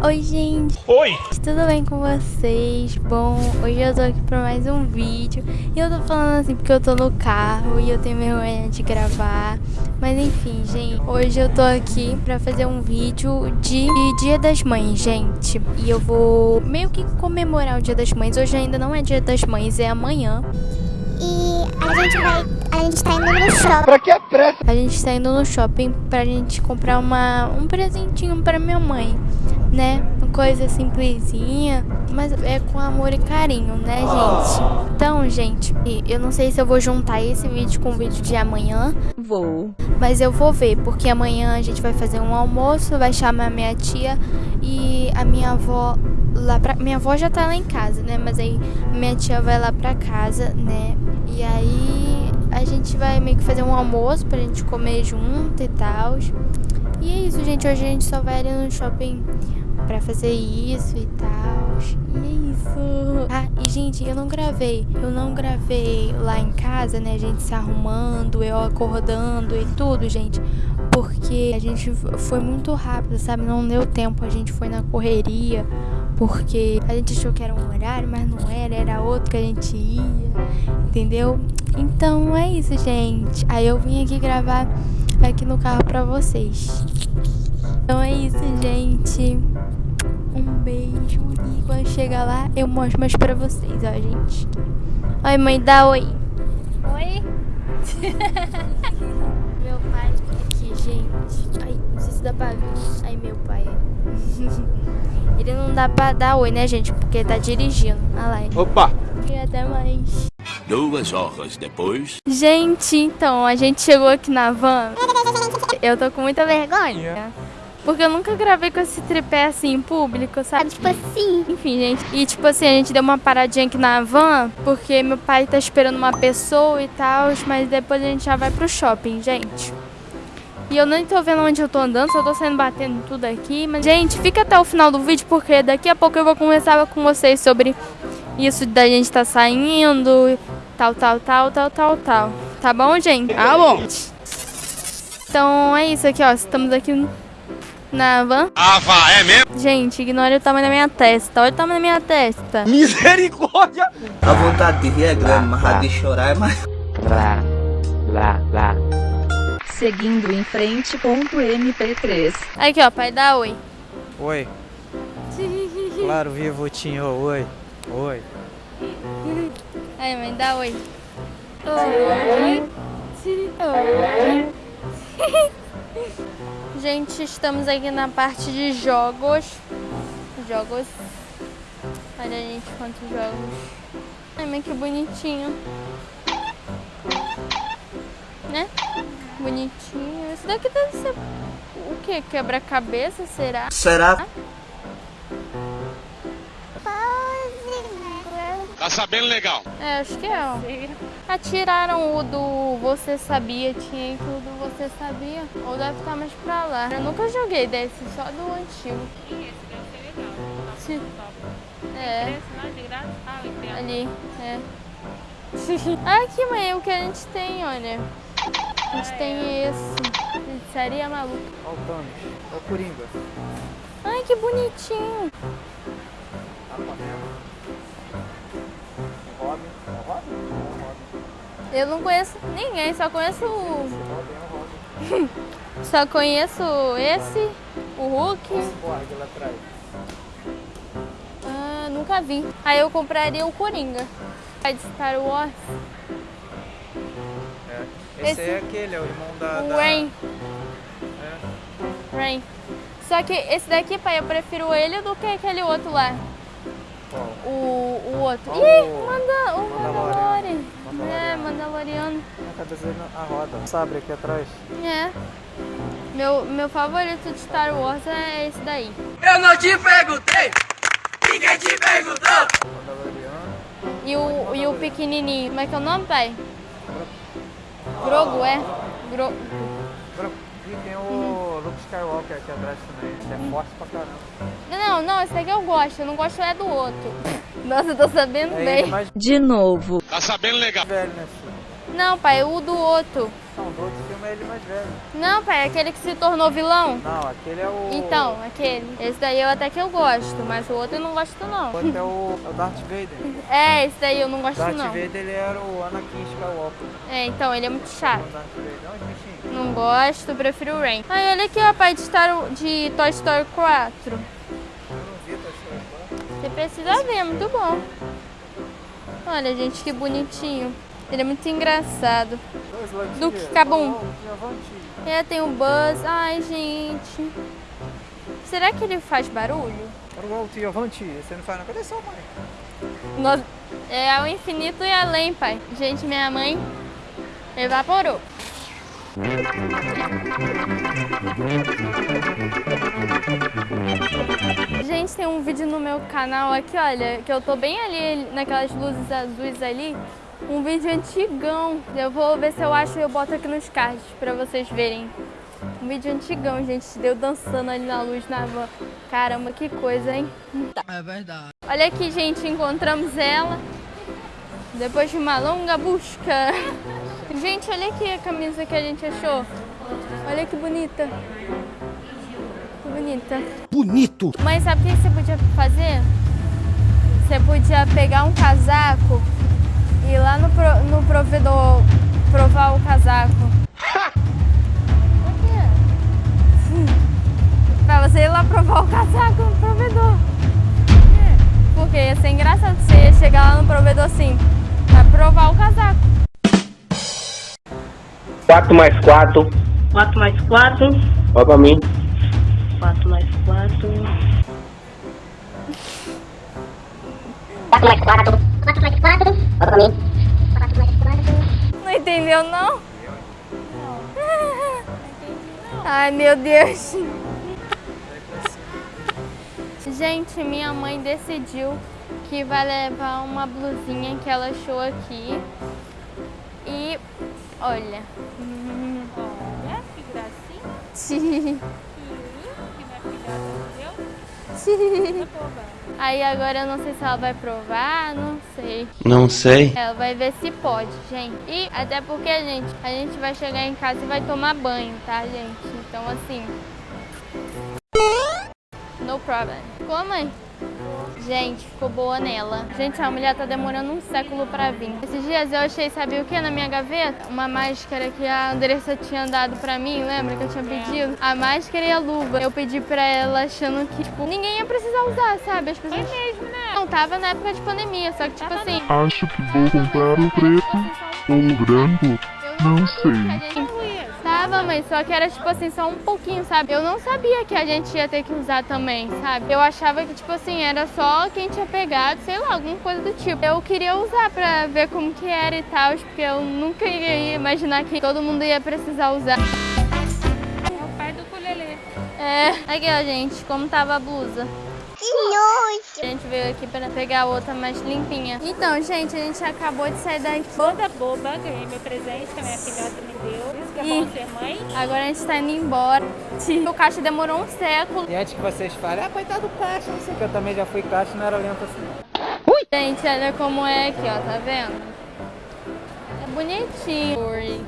Oi, gente. Oi. Tudo bem com vocês? Bom, hoje eu tô aqui pra mais um vídeo. E eu tô falando assim porque eu tô no carro e eu tenho vergonha de gravar. Mas enfim, gente, hoje eu tô aqui pra fazer um vídeo de Dia das Mães, gente. E eu vou meio que comemorar o Dia das Mães. Hoje ainda não é Dia das Mães, é amanhã. E a gente vai. A gente tá indo no shopping. Pra que a pressa? A gente tá indo no shopping pra gente comprar uma, um presentinho pra minha mãe, né? Uma coisa simplesinha, mas é com amor e carinho, né, gente? Então, gente, eu não sei se eu vou juntar esse vídeo com o vídeo de amanhã. Vou. Mas eu vou ver, porque amanhã a gente vai fazer um almoço, vai chamar minha tia e a minha avó lá pra... Minha avó já tá lá em casa, né? Mas aí minha tia vai lá pra casa, né? E aí a gente vai meio que fazer um almoço pra gente comer junto e tal. E é isso, gente. Hoje a gente só vai ali no shopping pra fazer isso e tal. E é isso. Ah, e gente, eu não gravei. Eu não gravei lá em casa, né? A gente se arrumando, eu acordando e tudo, gente. Porque a gente foi muito rápido, sabe? Não deu tempo. A gente foi na correria. Porque a gente achou que era um horário, mas não era, era outro que a gente ia, entendeu? Então é isso, gente. Aí eu vim aqui gravar aqui no carro pra vocês. Então é isso, gente. Quando chegar lá eu mostro mais pra vocês, ó, gente. Oi, mãe, dá oi. Oi. meu pai aqui, gente. Ai, não sei se dá pra ver. Ai, meu pai. Ele não dá pra dar oi, né, gente? Porque tá dirigindo. Olha lá. Opa. E até mais. Duas horas depois. Gente, então, a gente chegou aqui na van. Eu tô com muita vergonha. Porque eu nunca gravei com esse tripé assim em público, sabe? Tipo assim. Enfim, gente. E tipo assim, a gente deu uma paradinha aqui na van, porque meu pai tá esperando uma pessoa e tal, mas depois a gente já vai pro shopping, gente. E eu nem tô vendo onde eu tô andando, só tô saindo batendo tudo aqui. Mas, gente, fica até o final do vídeo, porque daqui a pouco eu vou conversar com vocês sobre isso da gente tá saindo, tal, tal, tal, tal, tal, tal. Tá bom, gente? Tá bom. Então é isso aqui, ó. Estamos aqui na van. Ah, vá, é mesmo? Gente, ignore o tamanho da minha testa. Olha o tamanho da minha testa. Misericórdia. A vontade de rir é grande, mas a de chorar é mais. Lá, lá, lá. Seguindo em frente, ponto MP3. Aqui, ó, pai, dá oi. Oi. Claro, vivo, Tinho. Oi. Oi. Aí, mãe, dá oi. Oi. Oi. Gente, estamos aqui na parte de jogos. Jogos. Olha, gente, quantos jogos. Ai, mas que bonitinho. Né? Bonitinho. Esse daqui deve ser o que? Quebra-cabeça, será? Será? Tá sabendo legal. É, acho que é. ó. Atiraram o do Você Sabia, tinha que o do Você Sabia. Ou deve estar mais pra lá. Eu nunca joguei desse, só do antigo. Sim. É. Ali, é. Aqui, mãe, o que a gente tem, olha. A gente tem esse. Seria maluco. Olha o Thanos. Olha o Coringa. Ai, que bonitinho. Robin. É o Robin? É Robin. Eu não conheço ninguém, só conheço o. Só conheço esse, o Hulk. Lá atrás. Ah, nunca vi. Aí eu compraria o Coringa. Vai de Star Wars. É. Esse, Esse- é aquele, é o irmão da... O da... Rain. É. Rain. Só que esse daqui, pai, eu prefiro ele do que aquele outro lá. Qual? O, o outro. Qual Ih, o- manda, o Mandalorian. Mandalorian. É, Mandaloriano. Tá desenhando a roda. Sabre aqui atrás. É. Meu, meu favorito de Star Wars é esse daí. Mandaloriano. E o, e o pequenininho. Como é que é o nome, pai? Grogu, é? Gro... E tem o Luke Skywalker aqui atrás também. Ele é forte pra caramba. Não, não, esse daqui eu gosto. Eu não gosto é do outro. Nossa, eu tô sabendo É ele bem. mais De novo. Tá sabendo legal. velho, né, filho? Não, pai, o do outro. Não, do outro filme é ele mais velho. Não, pai, aquele que se tornou vilão. Não, aquele é o... Então, aquele. Esse daí eu até que eu gosto, mas o outro eu não gosto não. O outro é o, é o Darth Vader. É, esse daí eu não gosto Darth não. Vader, ele era o Anakin Skywalker. É, então, ele é muito chato. O Darth Vader. Onde, bichinho? Não gosto, prefiro o Rain. Ai, olha aqui, ó, pai, de, Star, de Toy Story 4. Eu não vi, tá certo. Você precisa ver, é muito bom. Olha, gente, que bonitinho. Ele é muito engraçado. Do. Oh, Avante. É, tem o Buzz. Ai, gente. Será que ele faz barulho? Alto Avante. Você não faz na cadê sua mãe? É ao infinito e além, pai. Gente, minha mãe evaporou. Gente, tem um vídeo no meu canal aqui, olha, que eu tô bem ali naquelas luzes azuis ali. Um vídeo antigão. Eu vou ver se eu acho e eu boto aqui nos cards pra vocês verem. Um vídeo antigão, gente, deu dançando ali na luz na van. Caramba, que coisa, hein? É verdade. Olha aqui, gente, encontramos ela. Depois de uma longa busca. Gente, olha aqui a camisa que a gente achou. Olha que bonita. Que bonita. Bonito. Mãe, sabe o que você podia fazer? Você podia pegar um casaco ir lá no, pro- no provedor provar o casaco. Pra você ir lá provar o casaco no provedor. Porque ia ser engraçado você ia chegar lá no provedor assim, pra provar o casaco. 4 mais 4. 4 mais 4, Olha pra mim. 4 mais 4. 4 mais 4. 4 mais 4. Olha pra mim. 4 mais 4. Não entendeu, não? Ai, meu Deus. Gente, minha mãe decidiu que vai levar uma blusinha que ela achou aqui. E olha. Olha, que gracinha. Que minha filhota deu. Aí agora eu não sei se ela vai provar, não sei. Não sei. Ela vai ver se pode, gente. E até porque, gente, a gente vai chegar em casa e vai tomar banho, tá, gente? Então, assim... No problem. Ficou, mãe? Gente, ficou boa nela. Gente, a mulher tá demorando um século pra vir. Esses dias eu achei, sabe o que na minha gaveta? Uma máscara que a Andressa tinha dado pra mim, lembra que eu tinha pedido? A máscara e a luva. Eu pedi pra ela achando que, tipo, ninguém ia precisar usar, sabe? As pessoas... Foi mesmo, né? Não, tava na época de pandemia, só que, tipo assim... Acho que vou comprar o preto ou o branco. Não sei. Tava, mas só que era tipo assim, só um pouquinho, sabe? Eu não sabia que a gente ia ter que usar também, sabe? Eu achava que, tipo assim, era só quem tinha pegado, sei lá, alguma coisa do tipo. Eu queria usar pra ver como que era e tal, porque eu nunca ia imaginar que todo mundo ia precisar usar. É o pai do ukulele. É, aqui ó, gente, como tava a blusa. Que nojo. A gente veio aqui pra pegar outra mais limpinha. Então, gente, a gente acabou de sair daqui. Toda boba, ganhei meu presente que a minha filhota me deu. Que é Ih. bom ser mãe. Agora a gente tá indo embora. O caixa demorou um século. E antes que vocês falem, ah, coitado do caixa, não sei o que, eu também já fui caixa e não era lento assim. Gente, olha como é aqui, ó, tá vendo? É bonitinho.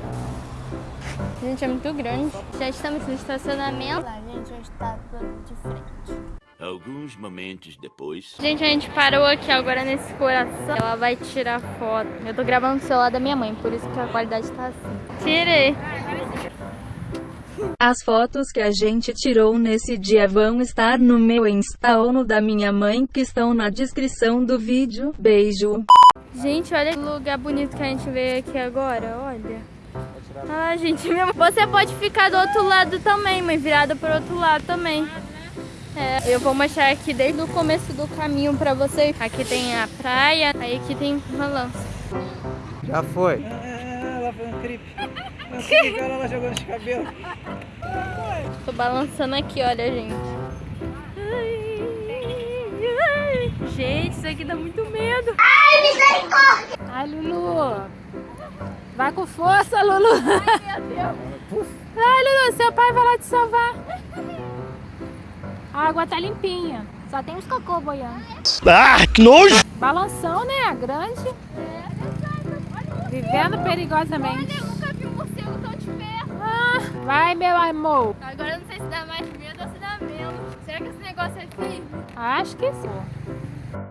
Gente, é muito grande. Já estamos no estacionamento. Lá, gente, já está tudo de frente. Alguns momentos depois. Gente, a gente parou aqui agora nesse coração. Ela vai tirar foto. Eu tô gravando no celular da minha mãe, por isso que a qualidade tá assim. Tirei. As fotos que a gente tirou nesse dia vão estar no meu Insta ou no da minha mãe que estão na descrição do vídeo. Beijo! Gente, olha que lugar bonito que a gente veio aqui agora, olha. Ah, gente, você pode ficar do outro lado também, mãe, virada pro outro lado também. É, eu vou mostrar aqui desde o começo do caminho pra vocês. Aqui tem a praia, aí aqui tem balanço. Já foi. Ah, ela foi um creep. Um creep, olha ela jogando os cabelos. Tô balançando aqui, olha, gente. Ai, ai. Gente, isso aqui dá muito medo. Ai, misericórdia. Ai, Lulu. Vai com força, Lulu. Ai, meu Deus. Ai, Lulu, seu pai vai lá te salvar. A água tá limpinha. Só tem uns cocô boiando. Ah, que nojo. Balanção, né? Grande. Vivendo perigosamente. Olha, eu nunca vi um morcego tão de perto. Ah, vai, meu amor. Agora eu não sei se dá mais medo ou se dá menos. Será que esse negócio é firme? Acho que sim.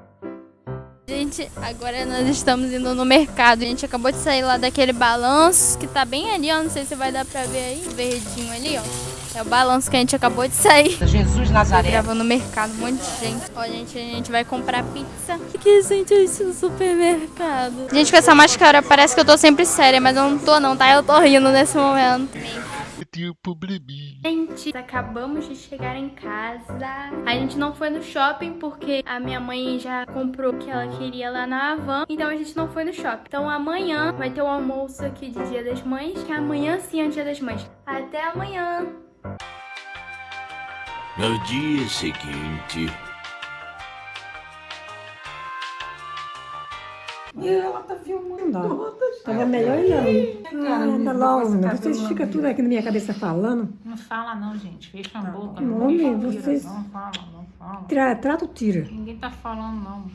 Gente, agora nós estamos indo no mercado. A gente acabou de sair lá daquele balanço que tá bem ali, ó. Não sei se vai dar pra ver aí, verdinho ali, ó. É o balanço que a gente acabou de sair. Jesus Nazaré. Gravando no mercado, um monte de gente. Ó, gente, a gente vai comprar pizza. O que gente isso no supermercado? Gente, com essa máscara parece que eu tô sempre séria, mas eu não tô não, tá? Eu tô rindo nesse momento. Tinha probleminha. Gente, acabamos de chegar em casa. A gente não foi no shopping porque a minha mãe já comprou o que ela queria lá na Havan. Então a gente não foi no shopping. Então amanhã vai ter o almoço aqui de Dia das Mães. Que amanhã sim é Dia das Mães. Até amanhã. No dia seguinte. E ela tá filmando. Tava melhor não. Ah, anda logo. Vocês ficam tudo aqui na minha cabeça falando. Não fala não, gente. Fecha a boca. Homem, vocês... Não fala, não fala. Tra, trata ou tira? Ninguém tá falando não.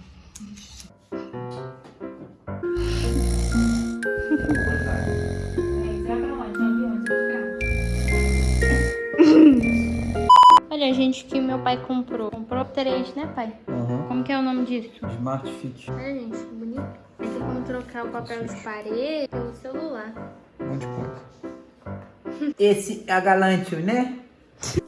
Olha, gente, que meu pai comprou. Comprou três, né, pai? Uhum. Como que é o nome disso? Smart Fit. Olha, gente, que bonito. Aí tem como trocar o papel de parede pelo celular. Um monte de coisa. Esse é a Galante, né?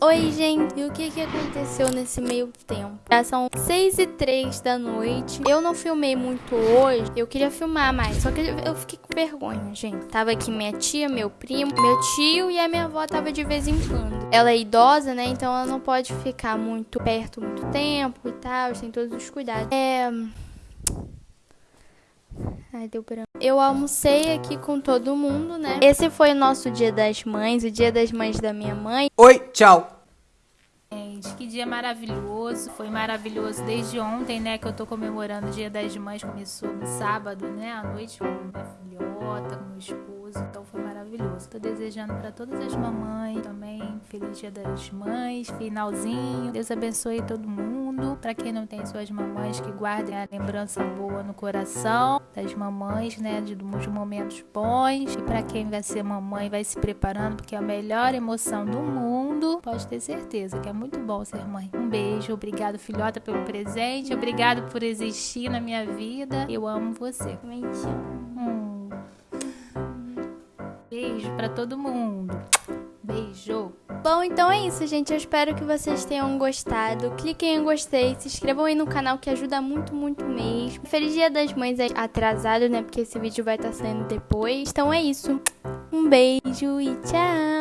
Oi, gente. E o que que aconteceu nesse meio tempo? Já são 6 e 3 da noite. Eu não filmei muito hoje. Eu queria filmar mais. Só que eu fiquei com vergonha, gente. Tava aqui minha tia, meu primo, meu tio e a minha avó tava de vez em quando. Ela é idosa, né? Então ela não pode ficar muito perto muito tempo e tal. Tem todos os cuidados. É... Ai, deu branco. Eu almocei aqui com todo mundo, né? Esse foi o nosso dia das mães, o dia das mães da minha mãe. Oi, tchau. Gente, que dia maravilhoso. Foi maravilhoso desde ontem, né? Que eu tô comemorando o Dia das Mães. Começou no sábado, né? À noite com minha filhota, com meu esposo. Então foi maravilhoso. Tô desejando para todas as mamães também. Feliz Dia das Mães. Finalzinho. Deus abençoe todo mundo. Para quem não tem suas mamães, que guardem a lembrança boa no coração das mamães, né? De, dos momentos bons. E para quem vai ser mamãe, vai se preparando, porque é a melhor emoção do mundo. Pode ter certeza que é muito bom ser mãe. Um beijo, obrigado, filhota, pelo presente. Obrigado por existir na minha vida. Eu amo você. Amo. Hum. Beijo pra todo mundo. Beijo. Bom, então é isso, gente. Eu espero que vocês tenham gostado. Cliquem em gostei, se inscrevam aí no canal que ajuda muito, muito mesmo. Feliz Dia das Mães atrasado, né? Porque esse vídeo vai estar saindo depois. Então é isso. Um beijo e tchau!